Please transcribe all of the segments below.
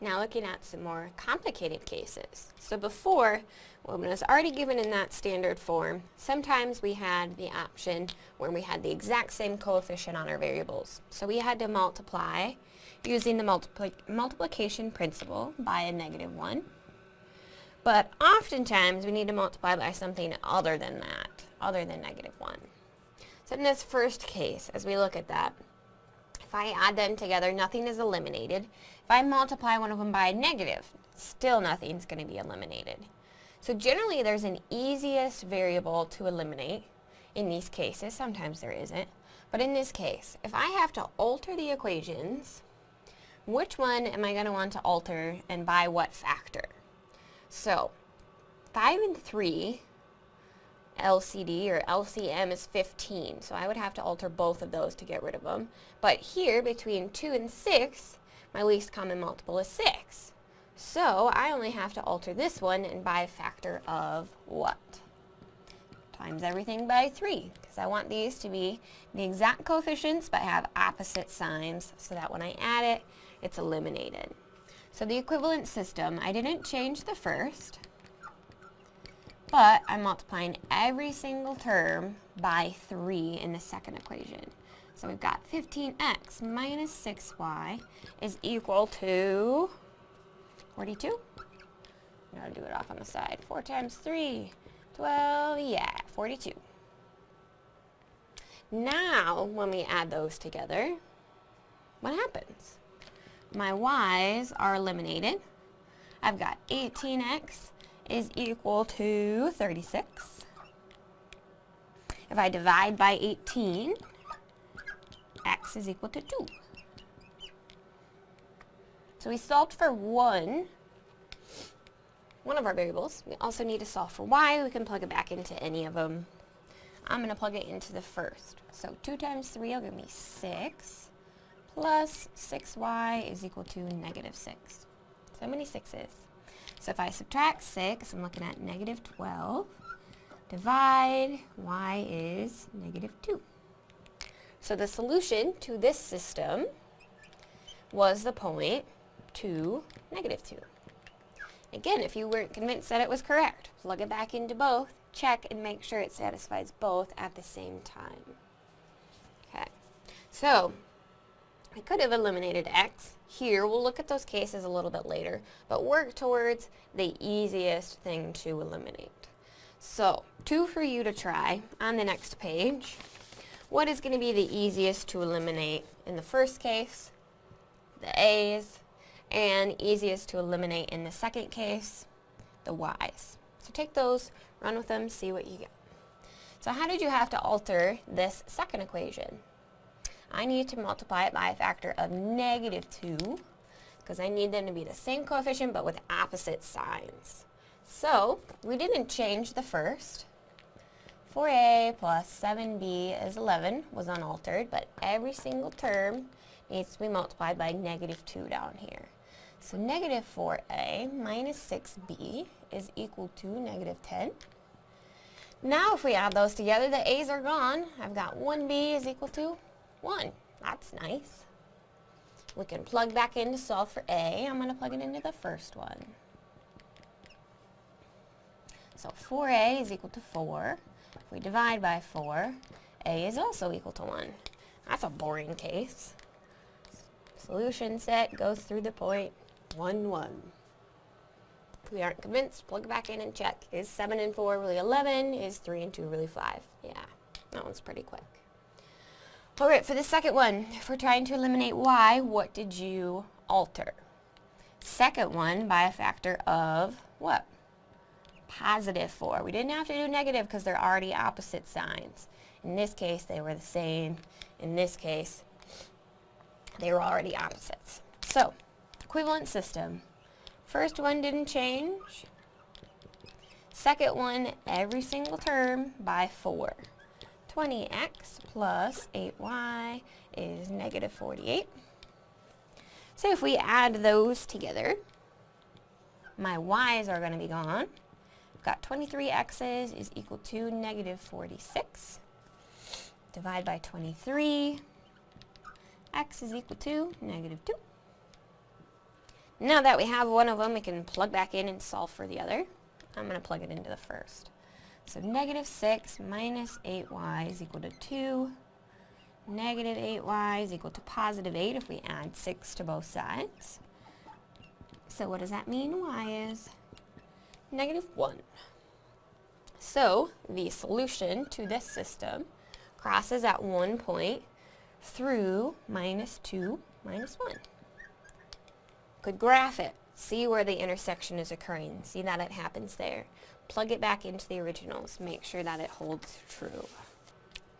Now looking at some more complicated cases. So before, when it was already given in that standard form, sometimes we had the option when we had the exact same coefficient on our variables. So we had to multiply using the multipli multiplication principle by a negative 1. But oftentimes we need to multiply by something other than that, other than negative 1. So in this first case, as we look at that, I add them together, nothing is eliminated. If I multiply one of them by a negative, still nothing's going to be eliminated. So generally there's an easiest variable to eliminate in these cases. Sometimes there isn't. But in this case, if I have to alter the equations, which one am I going to want to alter and by what factor? So 5 and 3 LCD or LCM is 15, so I would have to alter both of those to get rid of them. But here, between 2 and 6, my least common multiple is 6. So I only have to alter this one and by a factor of what? Times everything by 3, because I want these to be the exact coefficients but have opposite signs so that when I add it, it's eliminated. So the equivalent system, I didn't change the first, but I'm multiplying every single term by 3 in the second equation. So we've got 15x minus 6y is equal to 42. I'm going to do it off on the side. 4 times 3, 12, yeah, 42. Now, when we add those together, what happens? My y's are eliminated. I've got 18x is equal to 36. If I divide by 18, x is equal to 2. So we solved for one, one of our variables. We also need to solve for y. We can plug it back into any of them. I'm going to plug it into the first. So 2 times 3 will give me 6, plus 6y is equal to negative 6. So how many 6's. So if I subtract 6, I'm looking at negative 12. Divide, y is negative 2. So the solution to this system was the point 2, negative 2. Again, if you weren't convinced that it was correct, plug it back into both, check, and make sure it satisfies both at the same time. Okay, so I could have eliminated x. Here, we'll look at those cases a little bit later, but work towards the easiest thing to eliminate. So, two for you to try on the next page. What is going to be the easiest to eliminate in the first case? The a's. And easiest to eliminate in the second case? The y's. So take those, run with them, see what you get. So how did you have to alter this second equation? I need to multiply it by a factor of negative 2 because I need them to be the same coefficient but with opposite signs. So, we didn't change the first. 4a plus 7b is 11 was unaltered, but every single term needs to be multiplied by negative 2 down here. So negative 4a minus 6b is equal to negative 10. Now if we add those together, the a's are gone. I've got 1b is equal to 1. That's nice. We can plug back in to solve for A. I'm going to plug it into the first one. So 4A is equal to 4. If we divide by 4, A is also equal to 1. That's a boring case. Solution set goes through the point 1, 1. If we aren't convinced, plug back in and check. Is 7 and 4 really 11? Is 3 and 2 really 5? Yeah, that one's pretty quick. Alright, for the second one, if we're trying to eliminate y, what did you alter? Second one by a factor of what? Positive 4. We didn't have to do negative because they're already opposite signs. In this case, they were the same. In this case, they were already opposites. So, equivalent system. First one didn't change. Second one, every single term by 4. 20x plus 8y is negative 48. So if we add those together, my y's are going to be gone. I've got 23x's is equal to negative 46. Divide by 23. x is equal to negative 2. Now that we have one of them, we can plug back in and solve for the other. I'm going to plug it into the first. So negative 6 minus 8y is equal to 2. Negative 8y is equal to positive 8 if we add 6 to both sides. So what does that mean? y is negative 1. So the solution to this system crosses at one point through minus 2, minus 1. Could graph it. See where the intersection is occurring. See that it happens there. Plug it back into the originals. Make sure that it holds true.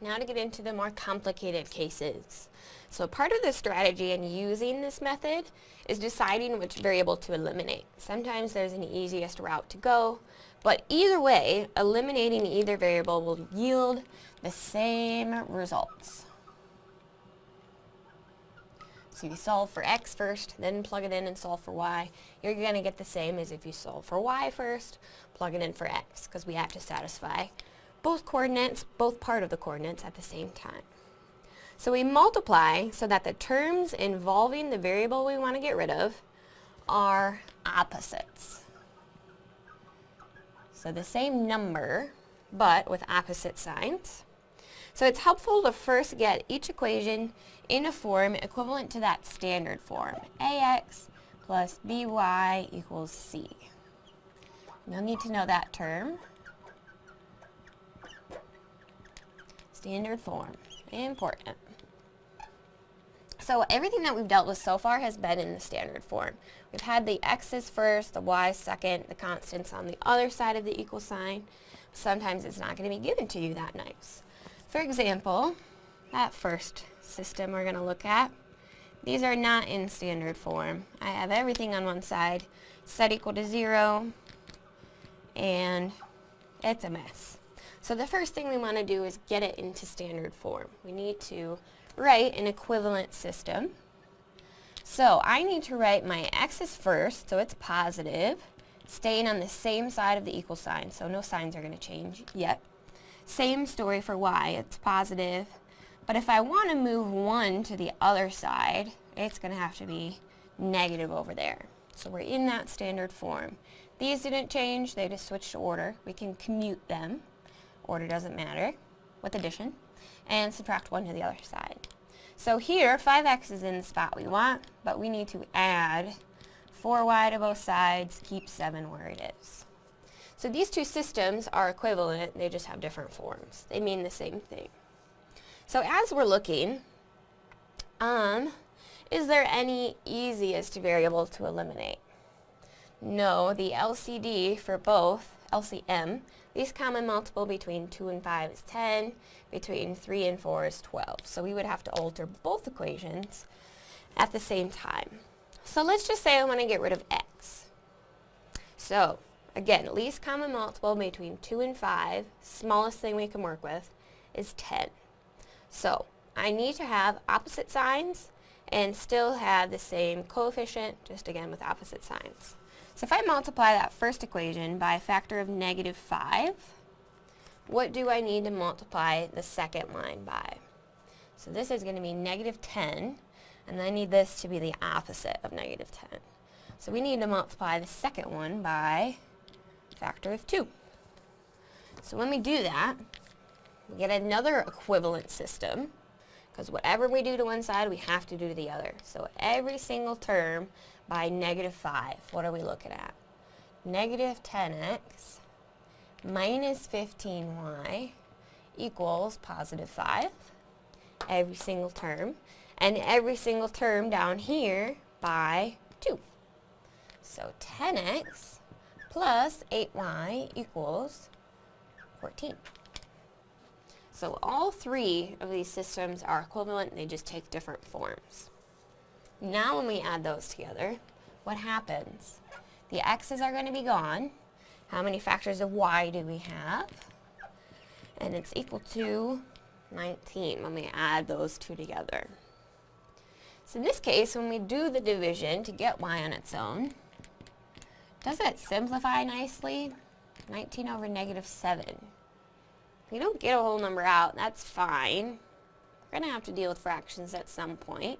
Now to get into the more complicated cases. So part of the strategy in using this method is deciding which variable to eliminate. Sometimes there's an easiest route to go, but either way, eliminating either variable will yield the same results. So you solve for x first, then plug it in and solve for y. You're going to get the same as if you solve for y first, plug it in for x, because we have to satisfy both coordinates, both part of the coordinates at the same time. So we multiply so that the terms involving the variable we want to get rid of are opposites. So the same number, but with opposite signs. So it's helpful to first get each equation in a form equivalent to that standard form. ax plus by equals c. You'll need to know that term. Standard form. Important. So everything that we've dealt with so far has been in the standard form. We've had the x's first, the y's second, the constants on the other side of the equal sign. Sometimes it's not going to be given to you that nice. For example, that first system we're going to look at, these are not in standard form. I have everything on one side set equal to 0, and it's a mess. So the first thing we want to do is get it into standard form. We need to write an equivalent system. So I need to write my x's first, so it's positive, staying on the same side of the equal sign, so no signs are going to change yet. Same story for y, it's positive. But if I want to move 1 to the other side, it's going to have to be negative over there. So we're in that standard form. These didn't change, they just switched to order. We can commute them. Order doesn't matter with addition. And subtract 1 to the other side. So here, 5x is in the spot we want, but we need to add 4y to both sides, keep 7 where it is. So these two systems are equivalent, they just have different forms. They mean the same thing. So as we're looking, um, is there any easiest variable to eliminate? No, the LCD for both, LCM, least common multiple between 2 and 5 is 10, between 3 and 4 is 12. So we would have to alter both equations at the same time. So let's just say I want to get rid of x. So Again, least common multiple between 2 and 5, smallest thing we can work with, is 10. So I need to have opposite signs and still have the same coefficient, just again with opposite signs. So if I multiply that first equation by a factor of negative 5, what do I need to multiply the second line by? So this is going to be negative 10, and I need this to be the opposite of negative 10. So we need to multiply the second one by factor of 2. So when we do that, we get another equivalent system, because whatever we do to one side, we have to do to the other. So every single term by negative 5, what are we looking at? Negative 10x minus 15y equals positive 5, every single term, and every single term down here by 2. So 10x plus 8y equals 14. So all three of these systems are equivalent, they just take different forms. Now when we add those together, what happens? The x's are going to be gone. How many factors of y do we have? And it's equal to 19 when we add those two together. So in this case, when we do the division to get y on its own, does it simplify nicely? 19 over negative 7. If you don't get a whole number out, that's fine. We're going to have to deal with fractions at some point.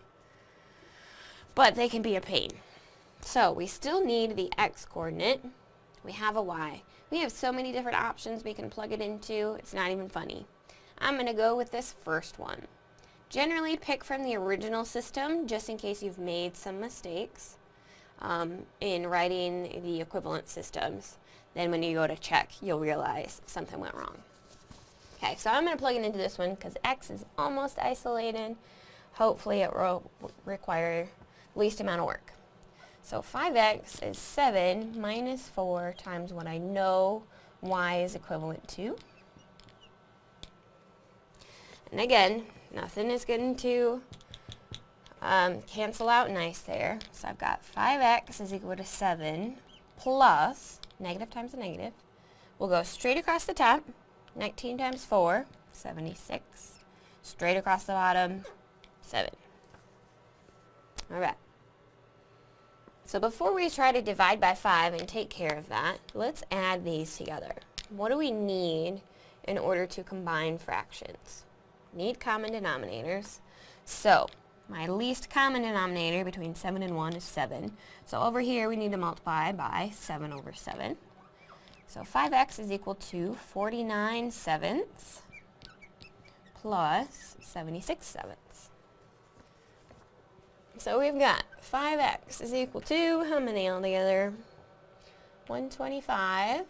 But they can be a pain. So we still need the x coordinate. We have a y. We have so many different options we can plug it into, it's not even funny. I'm going to go with this first one. Generally pick from the original system just in case you've made some mistakes um, in writing the equivalent systems. Then when you go to check, you'll realize something went wrong. Okay, so I'm going to plug it into this one because x is almost isolated. Hopefully it will require least amount of work. So 5x is 7 minus 4 times what I know y is equivalent to. And again, nothing is getting to um, cancel out nice there. So I've got 5x is equal to 7 plus, negative times a negative. We'll go straight across the top. 19 times 4, 76. Straight across the bottom, 7. Alright. So before we try to divide by 5 and take care of that, let's add these together. What do we need in order to combine fractions? Need common denominators. So, my least common denominator between 7 and 1 is 7. So over here we need to multiply by 7 over 7. So 5x is equal to 49 sevenths plus 76 sevenths. So we've got 5x is equal to, how many altogether? 125.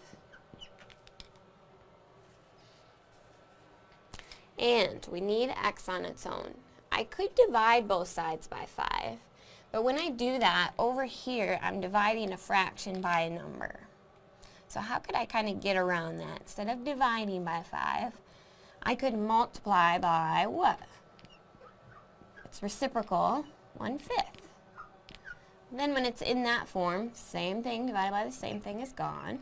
And we need x on its own. I could divide both sides by 5, but when I do that, over here I'm dividing a fraction by a number. So how could I kind of get around that? Instead of dividing by 5, I could multiply by what? It's reciprocal, 1 fifth. Then when it's in that form, same thing divided by the same thing is gone.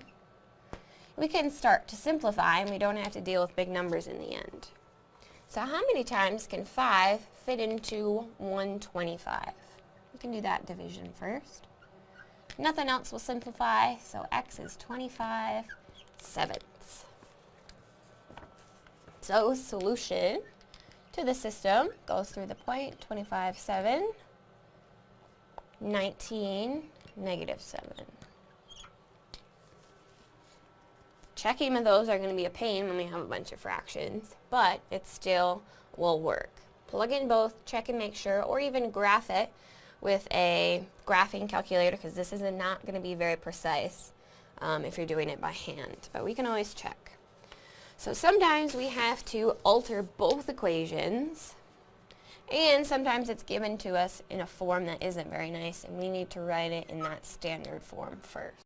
We can start to simplify and we don't have to deal with big numbers in the end. So how many times can 5 fit into 125? We can do that division first. Nothing else will simplify, so x is 25 sevenths. So solution to the system goes through the point 25 7, 19, negative 7. Checking of those are going to be a pain when we have a bunch of fractions, but it still will work. Plug in both, check and make sure, or even graph it with a graphing calculator because this is not going to be very precise um, if you're doing it by hand, but we can always check. So sometimes we have to alter both equations and sometimes it's given to us in a form that isn't very nice and we need to write it in that standard form first.